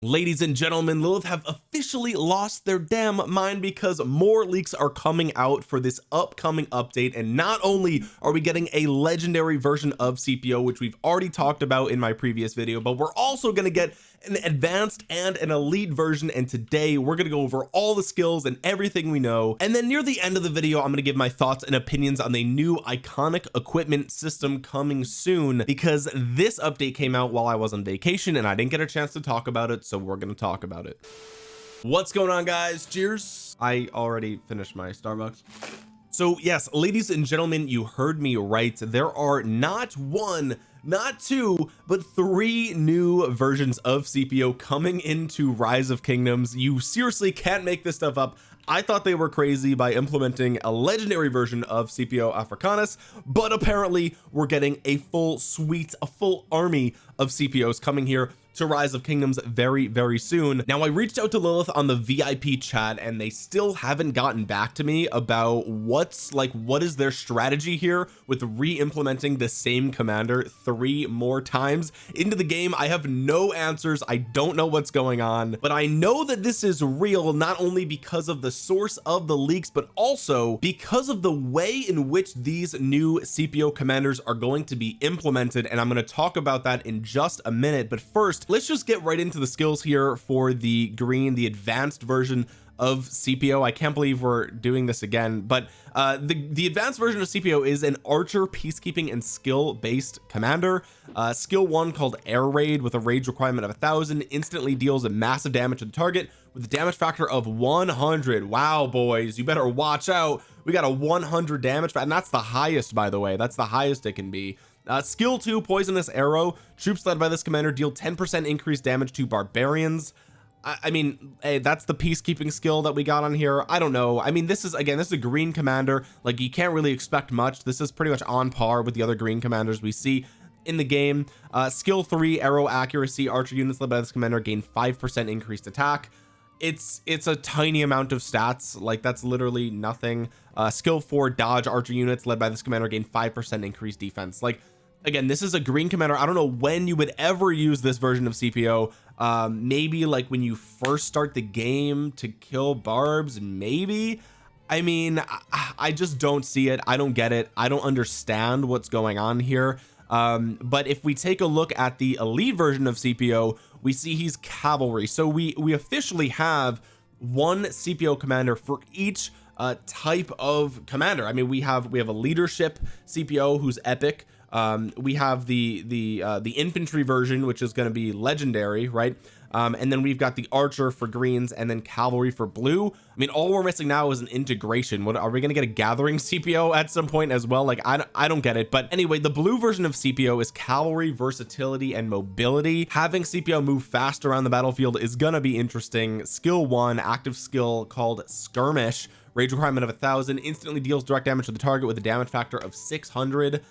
ladies and gentlemen Lilith have officially lost their damn mind because more leaks are coming out for this upcoming update. And not only are we getting a legendary version of Scipio which we've already talked about in my previous video but we're also going to get an advanced and an elite version and today we're going to go over all the skills and everything we know. And then near the end of the video I'm going to give my thoughts and opinions on the new iconic equipment system coming soon because this update came out while I was on vacation and I didn't get a chance to talk about it so we're going to talk about it. What's going on guys? Cheers. I already finished my Starbucks. So yes ladies and gentlemen you heard me right. There are not one not two but three new versions of Scipio coming into rise of kingdoms. You seriously can't make this stuff up. I thought they were crazy by implementing a legendary version of Scipio Africanus but apparently we're getting a full suite a full army of Scipios coming here to rise of kingdoms very very soon. Now I reached out to Lilith on the VIP chat and they still haven't gotten back to me about what's like what is their strategy here with re-implementing the same commander three more times. Into the game I have no answers. I don't know what's going on. But I know that this is real not only because of the source of the leaks but also because of the way in which these new Scipio commanders are going to be implemented. And I'm going to talk about that in just a minute. But first let's just get right into the skills here for the green the advanced version of Scipio I can't believe we're doing this again but uh the the advanced version of Scipio is an archer peacekeeping and skill based commander. Uh skill one called air raid with a rage requirement of a thousand instantly deals a massive damage to the target with a damage factor of 100 wow boys you better watch out. We got a 100 damage and that's the highest by the way. That's the highest it can be uh, skill 2 poisonous arrow. Troops led by this commander deal 10 percent increased damage to barbarians. I, I mean hey, that's the peacekeeping skill that we got on here. I don't know. I mean this is again this is a green commander. Like you can't really expect much. This is pretty much on par with the other green commanders we see in the game. Uh skill 3 arrow accuracy. Archer units led by this commander gain 5% increased attack. It's it's a tiny amount of stats. Like that's literally nothing. Uh skill 4 dodge. Archer units led by this commander gain 5% increased defense. Like again this is a green commander. I don't know when you would ever use this version of Scipio um maybe like when you first start the game to kill barbs maybe. I mean I, I just don't see it. I don't get it. I don't understand what's going on here. Um but if we take a look at the elite version of Scipio we see he's cavalry. So we we officially have one Scipio commander for each uh type of commander. I mean we have we have a leadership Scipio who's epic um we have the the uh the infantry version which is going to be legendary right? Um and then we've got the archer for greens and then cavalry for blue. I mean all we're missing now is an integration. What are we going to get a gathering Scipio at some point as well? Like I, I don't get it. But anyway the blue version of Scipio is cavalry versatility and mobility. Having Scipio move fast around the battlefield is gonna be interesting. Skill one active skill called skirmish. Rage requirement of a thousand instantly deals direct damage to the target with a damage factor of 600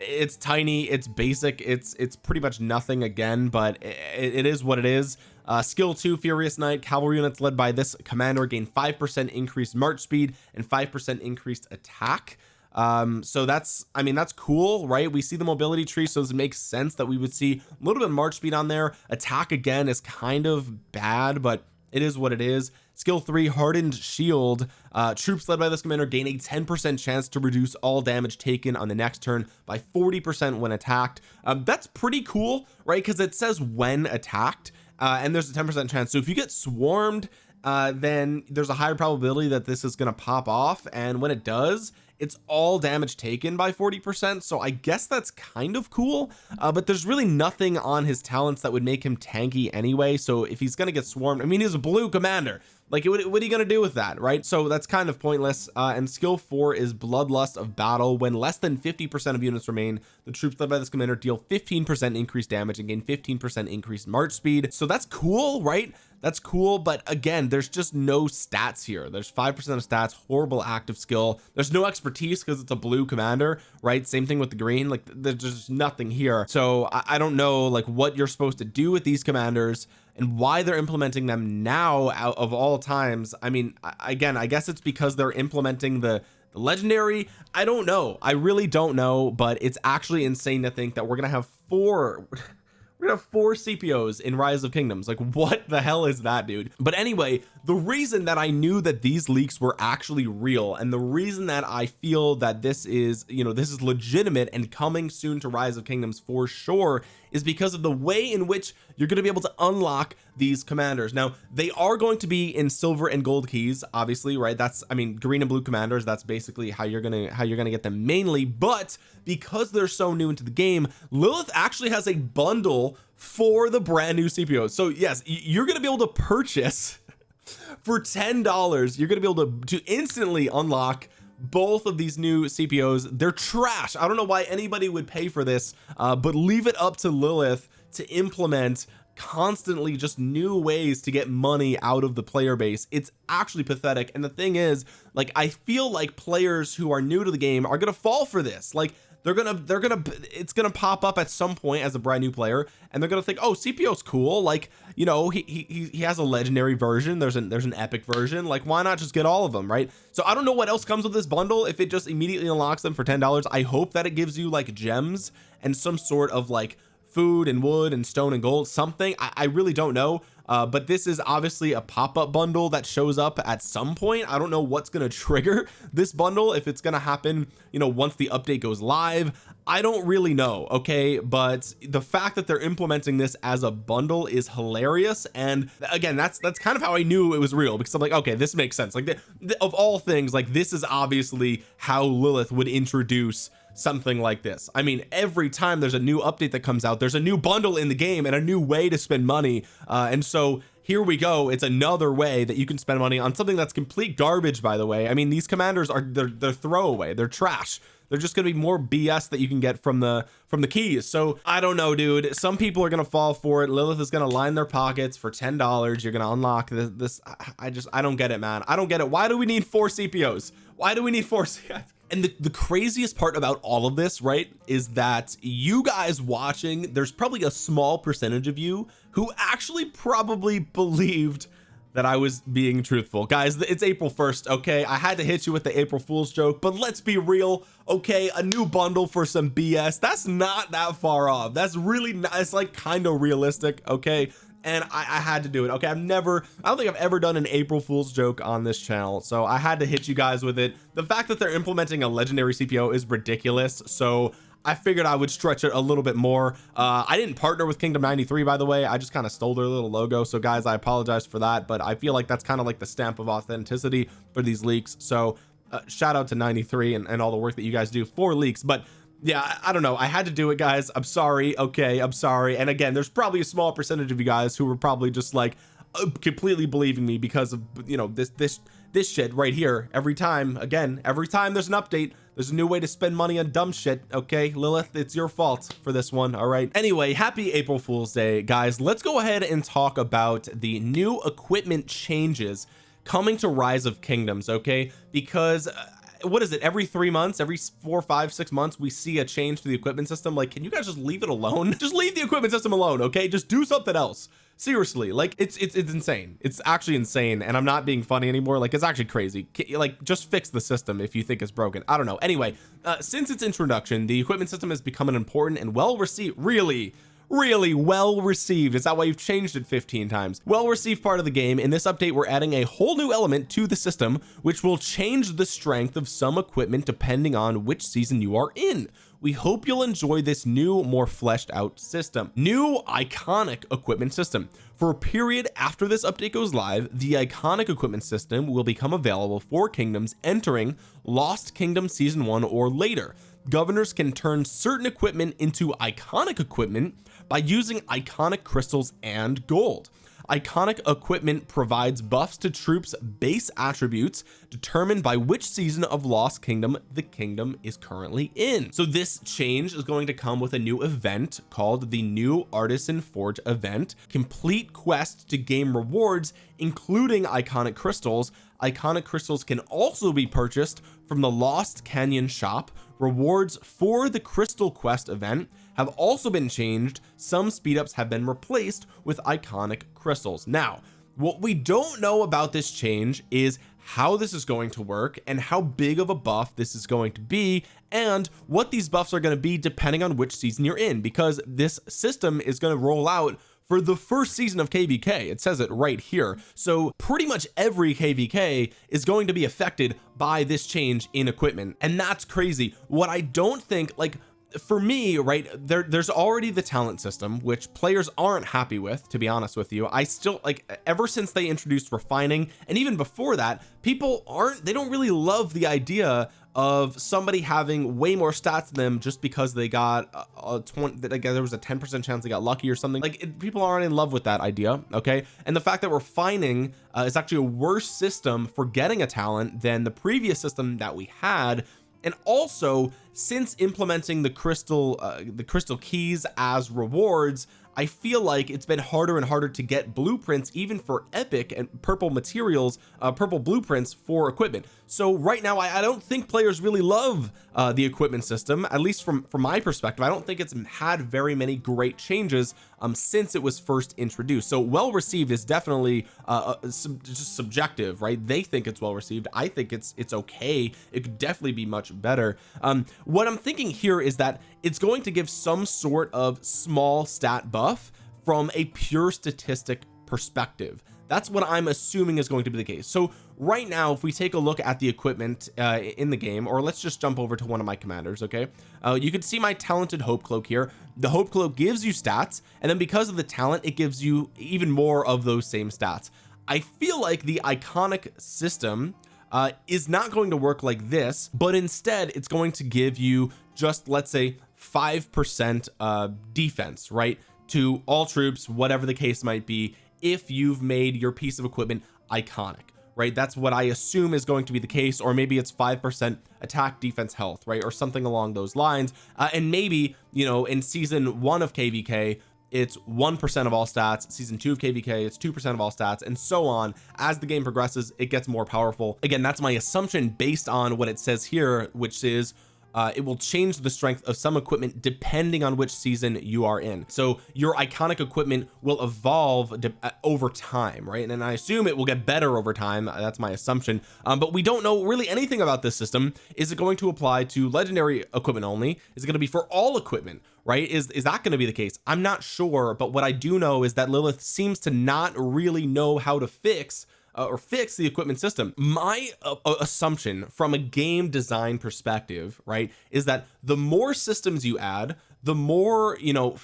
it's tiny it's basic it's it's pretty much nothing again but it, it is what it is. Uh skill 2 furious knight cavalry units led by this commander gain 5% increased march speed and 5% increased attack. Um so that's I mean that's cool right? We see the mobility tree so it makes sense that we would see a little bit of march speed on there. Attack again is kind of bad but it is what it is skill 3 hardened shield. Uh troops led by this commander gain a 10 percent chance to reduce all damage taken on the next turn by 40 percent when attacked. Um that's pretty cool right? Because it says when attacked uh and there's a 10 percent chance. So if you get swarmed uh then there's a higher probability that this is going to pop off. And when it does it's all damage taken by 40 percent. So I guess that's kind of cool uh, but there's really nothing on his talents that would make him tanky anyway. So if he's gonna get swarmed I mean he's a blue commander like what, what are you gonna do with that right? So that's kind of pointless uh, and skill four is bloodlust of battle. When less than 50 percent of units remain the troops led by this commander deal 15 percent increased damage and gain 15 percent increased march speed. So that's cool right that's cool but again there's just no stats here. There's five percent of stats horrible active skill. There's no expertise because it's a blue commander right? Same thing with the green like there's just nothing here. So I, I don't know like what you're supposed to do with these commanders and why they're implementing them now out of all times. I mean again I guess it's because they're implementing the the legendary. I don't know. I really don't know but it's actually insane to think that we're gonna have four gonna have four Scipios in rise of kingdoms. Like what the hell is that dude? But anyway the reason that I knew that these leaks were actually real and the reason that I feel that this is you know this is legitimate and coming soon to rise of kingdoms for sure is because of the way in which you're going to be able to unlock these commanders. Now they are going to be in silver and gold keys obviously right? That's I mean green and blue commanders that's basically how you're gonna how you're gonna get them mainly but because they're so new into the game Lilith actually has a bundle for the brand new Scipio so yes you're gonna be able to purchase for ten dollars you're gonna be able to to instantly unlock both of these new Scipios they're trash. I don't know why anybody would pay for this uh, but leave it up to Lilith to implement constantly just new ways to get money out of the player base. It's actually pathetic. And the thing is like I feel like players who are new to the game are gonna fall for this. Like they're gonna they're gonna it's gonna pop up at some point as a brand new player and they're gonna think oh Scipio's cool. Like you know he he, he has a legendary version. There's an there's an epic version. Like why not just get all of them right? So I don't know what else comes with this bundle. If it just immediately unlocks them for ten dollars I hope that it gives you like gems and some sort of like food and wood and stone and gold something. I, I really don't know uh, but this is obviously a pop-up bundle that shows up at some point. I don't know what's going to trigger this bundle if it's going to happen you know once the update goes live. I don't really know okay? But the fact that they're implementing this as a bundle is hilarious. And again that's that's kind of how I knew it was real because I'm like okay this makes sense. Like the, the, of all things like this is obviously how Lilith would introduce something like this. I mean every time there's a new update that comes out there's a new bundle in the game and a new way to spend money. Uh, and so here we go. It's another way that you can spend money on something that's complete garbage by the way. I mean these commanders are they're, they're throwaway. They're trash. They're just going to be more BS that you can get from the from the keys. So I don't know dude. Some people are going to fall for it. Lilith is going to line their pockets for ten dollars. You're going to unlock this, this I just I don't get it man. I don't get it. Why do we need four Scipios why do we need four and the, the craziest part about all of this right is that you guys watching there's probably a small percentage of you who actually probably believed that I was being truthful. Guys it's April 1st okay? I had to hit you with the April Fool's joke but let's be real okay? A new bundle for some BS that's not that far off. That's really not it's like kind of realistic okay and I, I, had to do it. Okay I've never I don't think I've ever done an April Fool's joke on this channel so I had to hit you guys with it. The fact that they're implementing a legendary Scipio is ridiculous so I figured I would stretch it a little bit more. Uh I didn't partner with Kingdom 93 by the way. I just kind of stole their little logo so guys I apologize for that but I feel like that's kind of like the stamp of authenticity for these leaks. So uh, shout out to 93 and, and all the work that you guys do for leaks but yeah I don't know. I had to do it guys. I'm sorry. Okay I'm sorry. And again there's probably a small percentage of you guys who were probably just like uh, completely believing me because of you know this this this shit right here. Every time again every time there's an update there's a new way to spend money on dumb shit okay? Lilith it's your fault for this one all right? Anyway happy April Fool's Day guys. Let's go ahead and talk about the new equipment changes coming to rise of kingdoms okay? Because uh, what is it every three months every four five six months we see a change to the equipment system? Like can you guys just leave it alone? Just leave the equipment system alone okay? Just do something else. Seriously like it's it's it's insane. It's actually insane and I'm not being funny anymore. Like it's actually crazy. Like just fix the system if you think it's broken. I don't know. Anyway uh, since its introduction the equipment system has become an important and well received really really well received. Is that why you've changed it 15 times. Well received part of the game. In this update we're adding a whole new element to the system which will change the strength of some equipment depending on which season you are in. We hope you'll enjoy this new more fleshed out system. New iconic equipment system. For a period after this update goes live the iconic equipment system will become available for kingdoms entering lost kingdom season one or later. Governors can turn certain equipment into iconic equipment by using iconic crystals and gold. Iconic equipment provides buffs to troops base attributes determined by which season of lost kingdom the kingdom is currently in. So this change is going to come with a new event called the new artisan forge event. Complete quest to gain rewards including iconic crystals. Iconic crystals can also be purchased from the lost canyon shop. Rewards for the crystal quest event have also been changed. Some speed ups have been replaced with iconic crystals. Now what we don't know about this change is how this is going to work and how big of a buff this is going to be and what these buffs are going to be depending on which season you're in because this system is going to roll out for the first season of kvk it says it right here. So pretty much every kvk is going to be affected by this change in equipment. And that's crazy. What I don't think like for me right there there's already the talent system which players aren't happy with to be honest with you. I still like ever since they introduced refining and even before that people aren't they don't really love the idea of somebody having way more stats than them just because they got a, a 20 like there was a 10 percent chance they got lucky or something. Like it, people aren't in love with that idea okay? And the fact that refining uh, is actually a worse system for getting a talent than the previous system that we had and also since implementing the crystal uh, the crystal keys as rewards I feel like it's been harder and harder to get blueprints even for epic and purple materials uh, purple blueprints for equipment. So right now I, I don't think players really love uh, the equipment system at least from from my perspective. I don't think it's had very many great changes um since it was first introduced. So well received is definitely uh, uh sub just subjective right? They think it's well received I think it's it's okay. It could definitely be much better. Um what I'm thinking here is that it's going to give some sort of small stat buff from a pure statistic perspective that's what I'm assuming is going to be the case. So right now if we take a look at the equipment uh, in the game or let's just jump over to one of my commanders okay? Uh, you can see my talented hope cloak here. The hope cloak gives you stats and then because of the talent it gives you even more of those same stats. I feel like the iconic system uh, is not going to work like this but instead it's going to give you just let's say five percent uh defense right? To all troops whatever the case might be if you've made your piece of equipment iconic right? That's what I assume is going to be the case or maybe it's five percent attack defense health right? Or something along those lines. Uh, and maybe you know in season one of kvk it's 1% of all stats. Season two of kvk it's 2% of all stats and so on. As the game progresses it gets more powerful. Again that's my assumption based on what it says here which is uh, it will change the strength of some equipment depending on which season you are in. So your iconic equipment will evolve uh, over time right? And, and I assume it will get better over time. That's my assumption. Um, but we don't know really anything about this system. Is it going to apply to legendary equipment only? Is it going to be for all equipment right? Is is that going to be the case? I'm not sure but what I do know is that Lilith seems to not really know how to fix uh, or fix the equipment system. My uh, uh assumption from a game design perspective right is that the more systems you add the more you know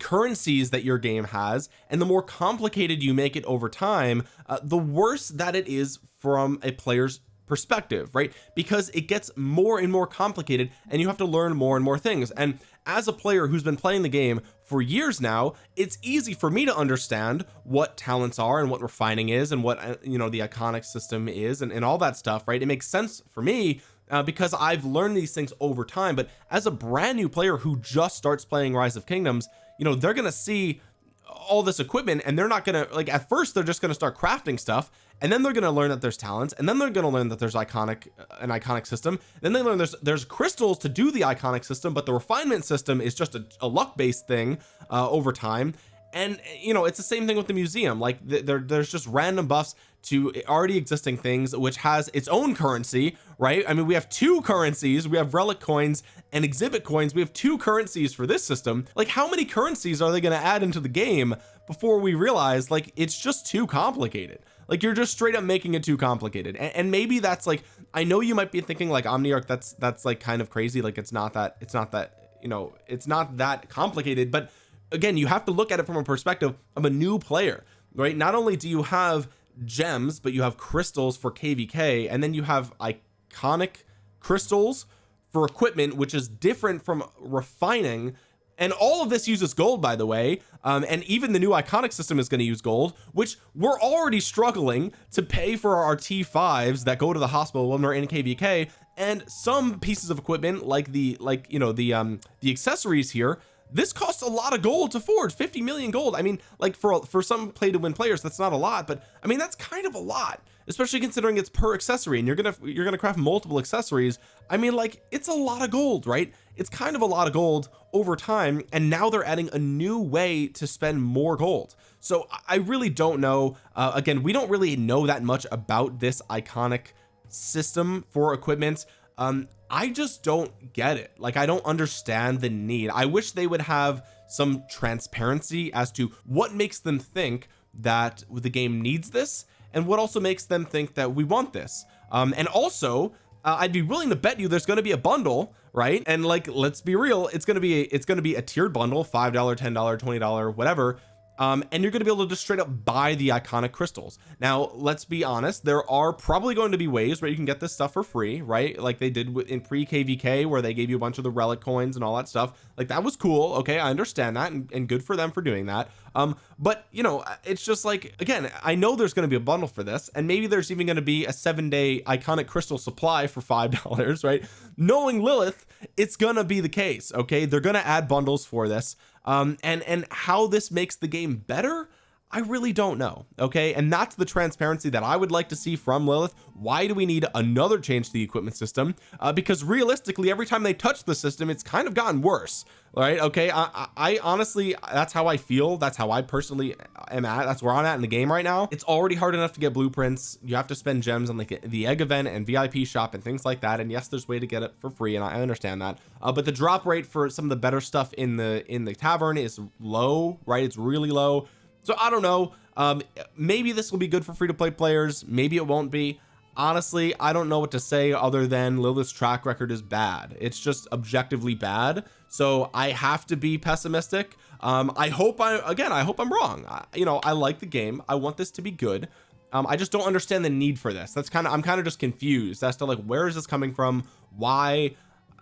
currencies that your game has and the more complicated you make it over time uh, the worse that it is from a player's perspective right? Because it gets more and more complicated and you have to learn more and more things. And as a player who's been playing the game for years now it's easy for me to understand what talents are and what refining is and what uh, you know the iconic system is and, and all that stuff right? It makes sense for me uh, because I've learned these things over time. But as a brand new player who just starts playing rise of kingdoms you know they're gonna see all this equipment and they're not gonna like at first they're just gonna start crafting stuff and then they're to learn that there's talents and then they're to learn that there's iconic uh, an iconic system. Then they learn there's there's crystals to do the iconic system but the refinement system is just a, a luck based thing uh, over time and you know it's the same thing with the museum. Like there, there's just random buffs to already existing things which has its own currency right? I mean we have two currencies. We have relic coins and exhibit coins. We have two currencies for this system. Like how many currencies are they going to add into the game before we realize like it's just too complicated? Like you're just straight up making it too complicated. And, and maybe that's like I know you might be thinking like Omniarch that's that's like kind of crazy. Like it's not that it's not that you know it's not that complicated but again you have to look at it from a perspective of a new player right? Not only do you have gems but you have crystals for kvk and then you have iconic crystals for equipment which is different from refining. And all of this uses gold by the way. Um, and even the new iconic system is going to use gold which we're already struggling to pay for our t5s that go to the hospital when we're in kvk and some pieces of equipment like the like you know the um the accessories here this costs a lot of gold to forge 50 million gold. I mean like for for some play to win players that's not a lot but I mean that's kind of a lot especially considering it's per accessory and you're gonna you're gonna craft multiple accessories. I mean like it's a lot of gold right? It's kind of a lot of gold over time and now they're adding a new way to spend more gold. So I really don't know uh, again we don't really know that much about this iconic system for equipment. Um I just don't get it. Like I don't understand the need. I wish they would have some transparency as to what makes them think that the game needs this and what also makes them think that we want this. Um and also uh, I'd be willing to bet you there's going to be a bundle right? And like let's be real it's going to be a, it's going to be a tiered bundle five dollar ten dollar twenty dollar whatever um, and you're going to be able to just straight up buy the iconic crystals. Now let's be honest there are probably going to be ways where you can get this stuff for free right? Like they did in pre kvk where they gave you a bunch of the relic coins and all that stuff. Like that was cool. Okay I understand that and, and good for them for doing that. Um but you know it's just like again I know there's going to be a bundle for this and maybe there's even going to be a seven day iconic crystal supply for five dollars right? Knowing Lilith it's gonna be the case okay? They're gonna add bundles for this um and and how this makes the game better I really don't know okay? And that's the transparency that I would like to see from Lilith. Why do we need another change to the equipment system? Uh, because realistically every time they touch the system it's kind of gotten worse right? Okay I, I honestly that's how I feel. That's how I personally am at. That's where I'm at in the game right now. It's already hard enough to get blueprints. You have to spend gems on like the egg event and VIP shop and things like that. And yes there's way to get it for free and I understand that. Uh, but the drop rate for some of the better stuff in the in the tavern is low right? It's really low so I don't know. Um maybe this will be good for free-to-play players. Maybe it won't be. Honestly I don't know what to say other than Lilith's track record is bad. It's just objectively bad. So I have to be pessimistic. Um I hope I again I hope I'm wrong. I, you know I like the game. I want this to be good. Um I just don't understand the need for this. That's kind of I'm kind of just confused as to like where is this coming from? Why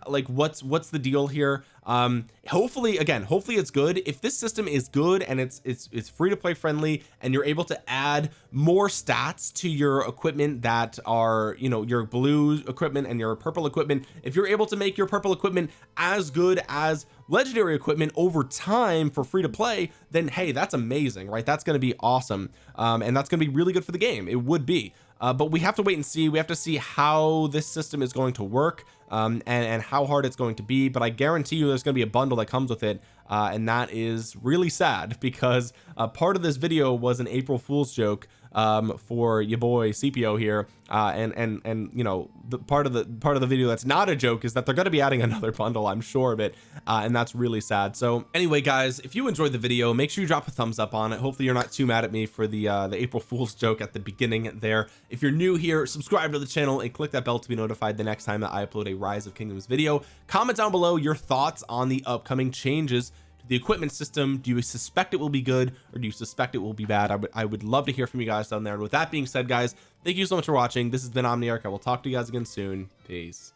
like what's what's the deal here? Um hopefully again hopefully it's good. If this system is good and it's it's it's free to play friendly and you're able to add more stats to your equipment that are you know your blue equipment and your purple equipment if you're able to make your purple equipment as good as legendary equipment over time for free to play then hey that's amazing right? That's going to be awesome. Um and that's going to be really good for the game. It would be uh, but we have to wait and see. We have to see how this system is going to work um, and, and how hard it's going to be. But I guarantee you there's going to be a bundle that comes with it uh, and that is really sad because uh, part of this video was an April Fool's joke um, for your boy Scipio here uh, and and and you know the part of the part of the video that's not a joke is that they're going to be adding another bundle I'm sure of it uh, and that's really sad. So anyway guys if you enjoyed the video make sure you drop a thumbs up on it. Hopefully you're not too mad at me for the uh, the April Fool's joke at the beginning there. If you're new here subscribe to the channel and click that bell to be notified the next time that I upload a rise of kingdoms video. Comment down below your thoughts on the upcoming changes the equipment system do you suspect it will be good or do you suspect it will be bad? I would I would love to hear from you guys down there. And with that being said guys thank you so much for watching. This has been Omniarch. I will talk to you guys again soon. Peace